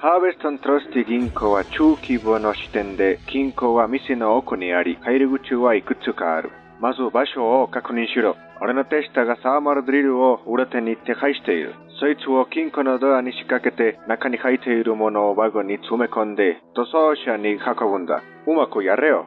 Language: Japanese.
Harvest & Trustee 銀行は中規模の支店で、金庫は店の奥にあり、入り口はいくつかある。まず場所を確認しろ。俺の手下がサーマルドリルを裏手に手配している。そいつを金庫のドアに仕掛けて、中に入っているものをワゴンに詰め込んで、逃走車に運ぶんだ。うまくやれよ。